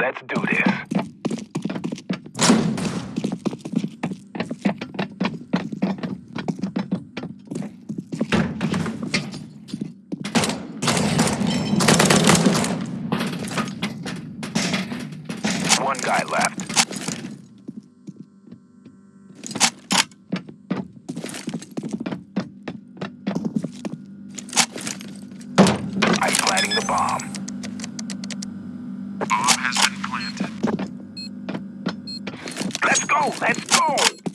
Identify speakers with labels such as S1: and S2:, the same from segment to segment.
S1: Let's do this. One guy left. I'm planting the bomb.
S2: Bomb has been planted.
S1: Let's Let's go!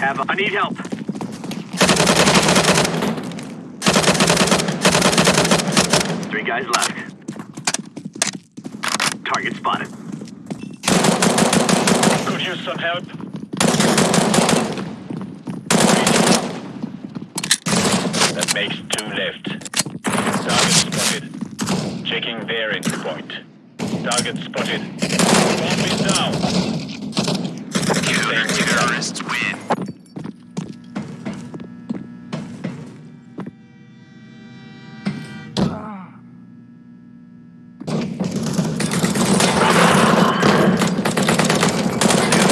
S3: Have I need help. Three guys left. Target spotted. Could use some help. That makes two left. Target spotted. Checking their entry point. Target spotted. Bomb is down.
S2: Counter-terrorists win.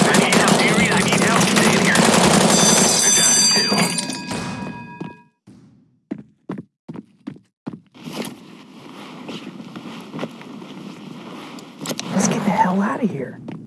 S3: I need help, Eerie. I need help. Stay in here. We're down to two.
S4: Let's get the hell out of here.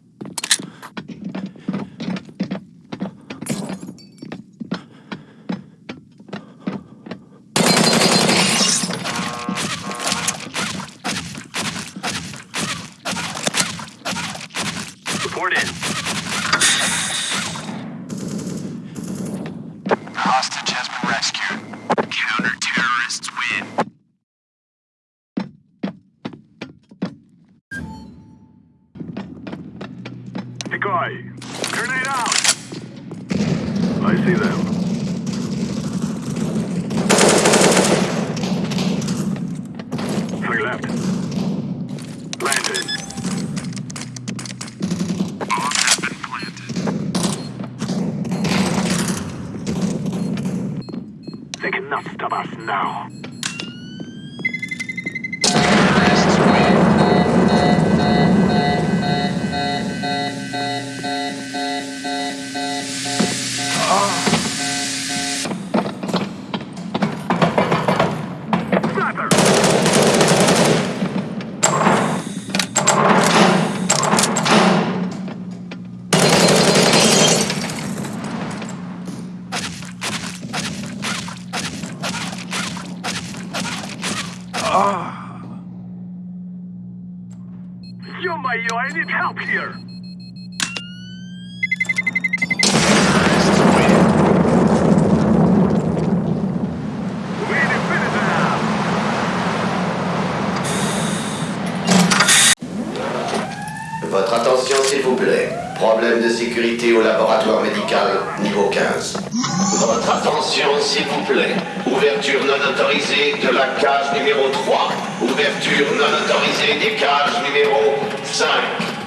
S5: Decoy! Grenade out! I see them. Yo-mayo, I need help here!
S6: Votre attention s'il vous plaît. Problème de sécurité au laboratoire médical, niveau 15. Votre attention s'il vous plaît. Ouverture non autorisée de la cage numéro 3. Ouverture non autorisée des cages numéro 5,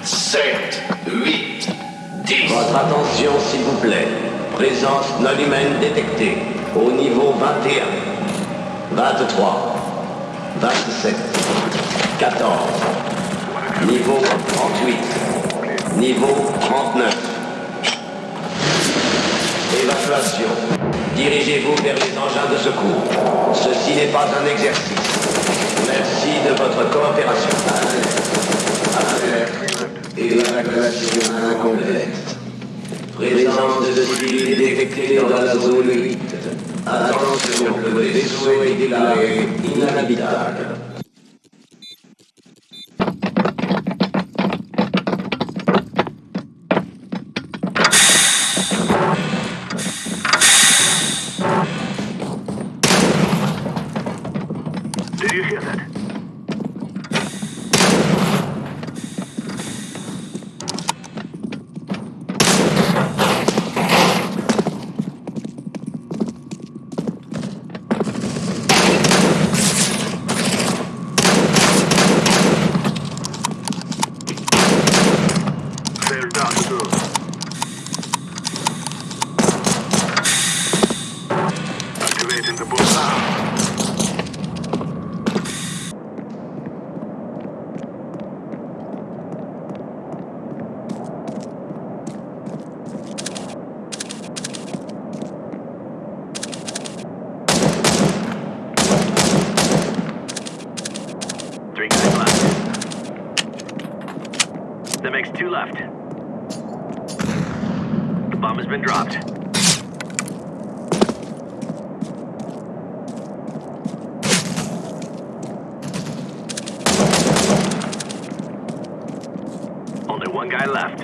S6: 7, 8, 10.
S7: Votre attention, s'il vous plaît. Présence non humaine détectée au niveau 21, 23, 27, 14, niveau 38, niveau 39. Évacuation. Dirigez-vous vers les engins de secours. Ceci n'est pas un exercice. Merci de votre coopération. Incomplète. Présence de civils détectée dans la zone 8. Attention, le vaisseau est déclaré inhabitable.
S8: has been dropped. Only one guy left.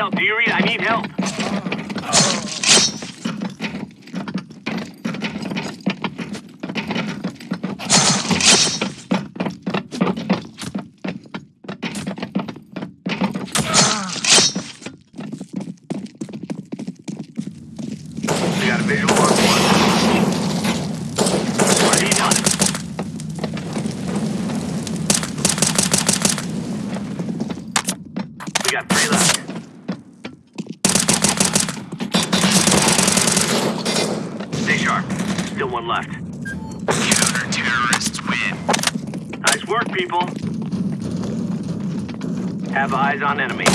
S8: help. Do you read? I need help.
S5: We got a visual on one.
S8: people. Have eyes on enemy.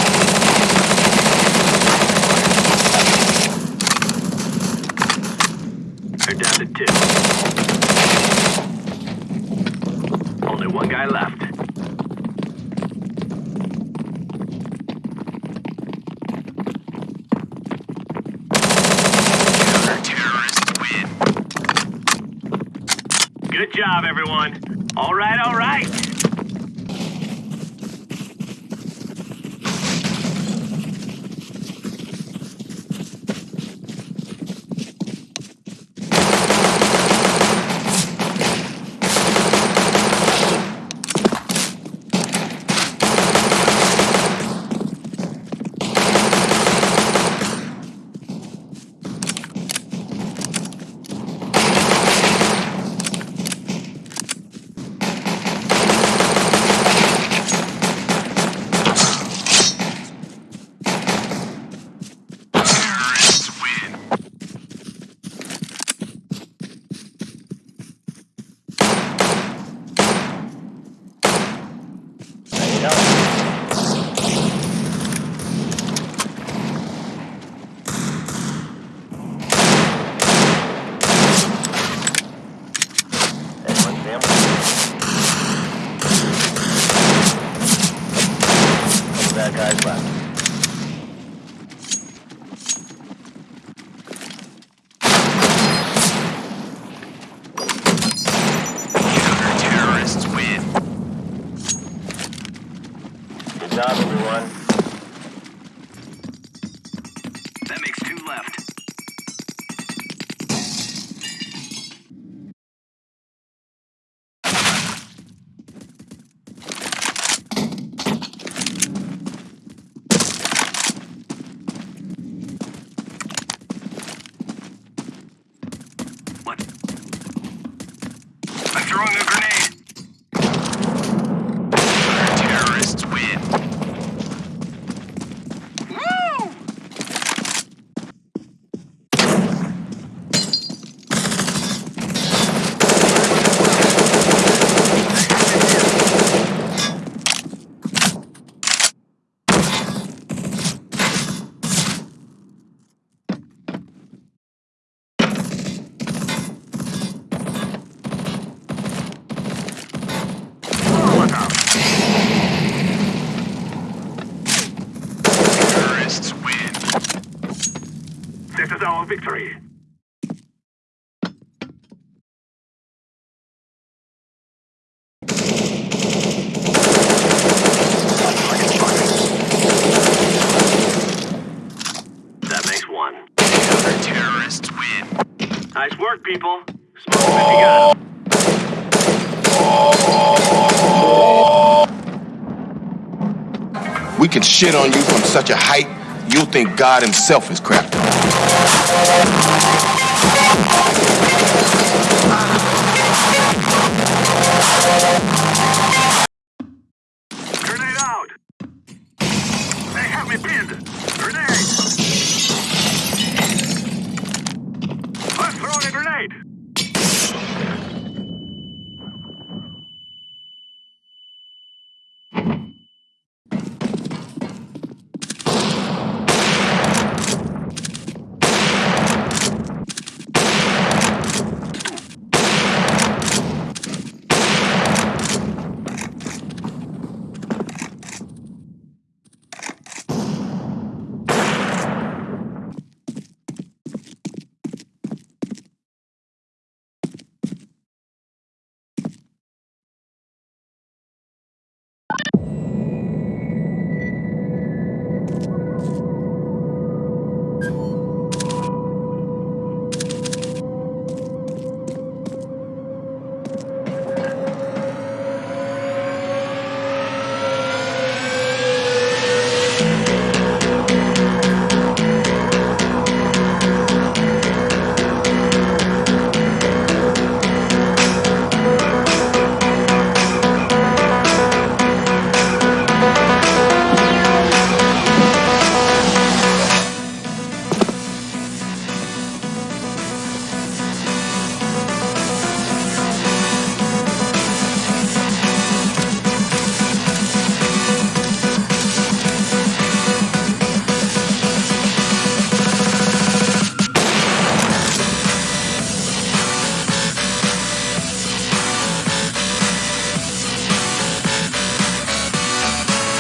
S8: people. Smoke them if you got them.
S9: We can shit on you from such a height, you'll think God himself is crap.